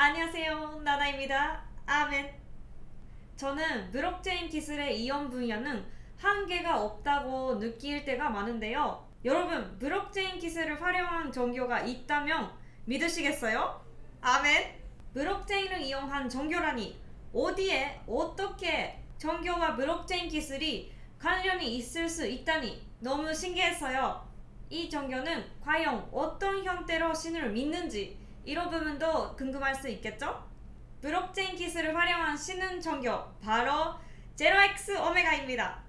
안녕하세요 나나입니다. 아멘. 저는 블록체인 기술의 이용 분야는 한계가 없다고 느낄 때가 많은데요. 여러분 블록체인 기술을 활용한 종교가 있다면 믿으시겠어요? 아멘. 블록체인을 이용한 종교라니 어디에 어떻게 종교와 블록체인 기술이 관련이 있을 수 있다니 너무 신기했어요. 이 종교는 과연 어떤 형태로 신을 믿는지 이런 부분도 궁금할 수 있겠죠? 블록체인 기술을 활용한 신흥 종교 바로 제로엑스 오메가입니다.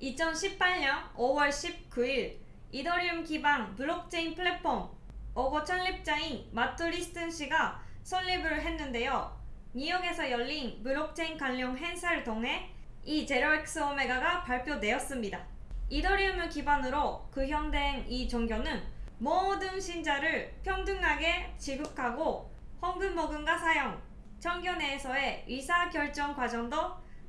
2018년 5월 19일 이더리움 기반 블록체인 플랫폼 어거 창립자인 매트 리스턴 씨가 설립을 했는데요. 뉴욕에서 열린 블록체인 관련 행사를 통해 이 제로엑스 오메가가 발표되었습니다. 이더리움을 기반으로 구현된 이 종교는 모든 신자를 평등하게 취급하고 헌금모금과 사용, 청교 내에서의 의사결정 과정도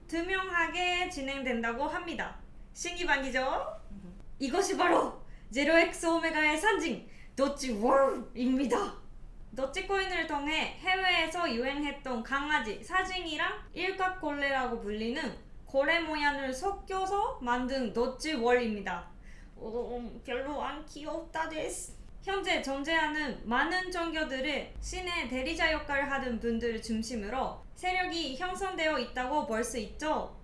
투명하게 진행된다고 합니다. 신기반기죠? 이것이 바로 제로엑스 오메가의 상징 도치월입니다. 도치코인을 통해 해외에서 유행했던 강아지 사진이랑 일각골레라고 불리는 고래 모양을 섞여서 만든 도치월입니다. 어, 별로 안 귀엽다 데스. 현재 존재하는 많은 종교들의 신의 대리자 역할을 하는 분들을 중심으로 세력이 형성되어 있다고 볼 수 있죠.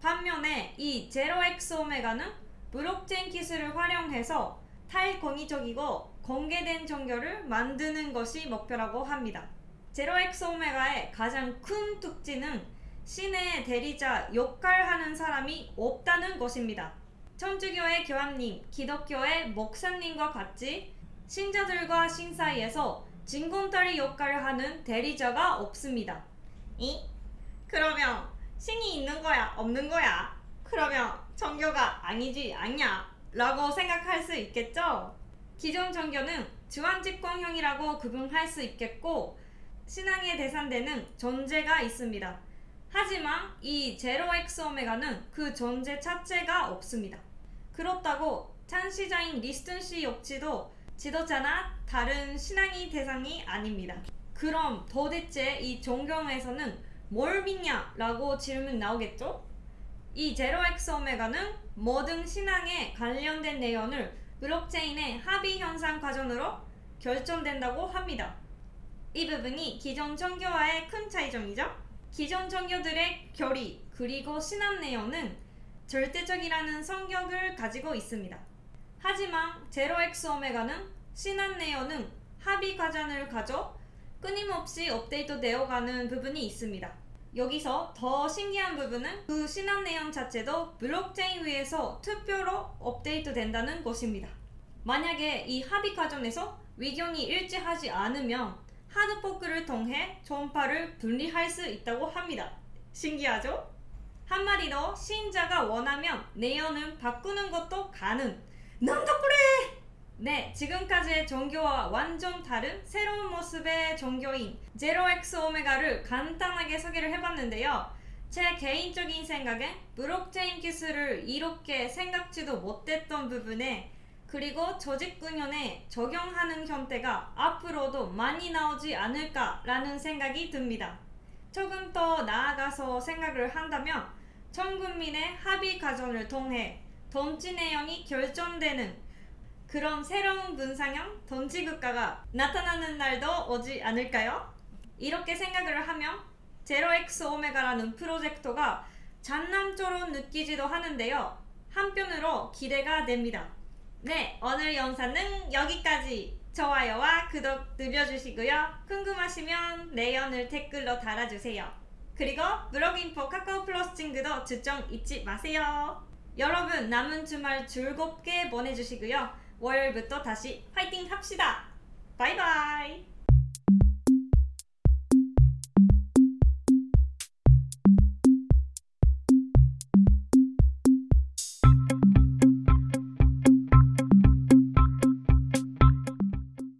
반면에 이 제로엑스 오메가는 블록체인 기술을 활용해서 탈권위적이고 공개된 종교를 만드는 것이 목표라고 합니다. 제로엑스 오메가의 가장 큰 특징은 신의 대리자 역할하는 사람이 없다는 것입니다. 천주교의 교황님, 기독교의 목사님과 같이 신자들과 신 사이에서 진공다리 역할을 하는 대리자가 없습니다. 이? 그러면 신이 있는 거야, 없는 거야? 그러면 종교가 아니지 않냐? 라고 생각할 수 있겠죠? 기존 종교는 주한집권형이라고 구분할 수 있겠고 신앙의 대상되는 존재가 있습니다. 하지만 이 제로 엑스 오메가는 그 존재 자체가 없습니다. 그렇다고 창시자인 리스턴 씨 역시도 지도자나 다른 신앙의 대상이 아닙니다. 그럼 도대체 이 종교에서는 뭘 믿냐? 라고 질문 나오겠죠? 이 제로엑스 오메가는 모든 신앙에 관련된 내용을 블록체인의 합의 형성 과정으로 결정된다고 합니다. 이 부분이 기존 종교와의 큰 차이점이죠. 기존 종교들의 교리 그리고 신앙 내용은 절대적이라는 성격을 가지고 있습니다. 하지만 제로엑스 오메가는 신앙 내용은 합의 과정을 가져 끊임없이 업데이트 되어가는 부분이 있습니다. 여기서 더 신기한 부분은 그 신앙 내용 자체도 블록체인 위에서 투표로 업데이트 된다는 것입니다. 만약에 이 합의 과정에서 의견이 일치하지 않으면 하드포크를 통해 전파를 분리할 수 있다고 합니다. 신기하죠? 한마디로 신자가 원하면 내용을 바꾸는 것도 가능. 그래! 네, 지금까지의 종교와 완전 다른 새로운 모습의 종교인 제로엑스 오메가를 간단하게 소개를 해봤는데요. 제 개인적인 생각엔 블록체인 기술을 이렇게 생각지도 못했던 부분에 그리고 조직군연에 적용하는 형태가 앞으로도 많이 나오지 않을까라는 생각이 듭니다. 조금 더 나아가서 생각을 한다면 전 국민의 합의 과정을 통해 던지 내용이 결정되는 그런 새로운 분상형 던지국가가 나타나는 날도 오지 않을까요? 이렇게 생각을 하면 제로엑스 오메가라는 프로젝트가 장난처럼 느끼지도 하는데요. 한편으로 기대가 됩니다. 네, 오늘 영상은 여기까지. 좋아요와 구독 눌러주시고요. 궁금하시면 내연을 댓글로 달아주세요. 그리고 블로그인포 카카오 플러스 친구도 추천 잊지 마세요. 여러분 남은 주말 즐겁게 보내주시고요. 월요일부터 다시 파이팅 합시다. 바이바이.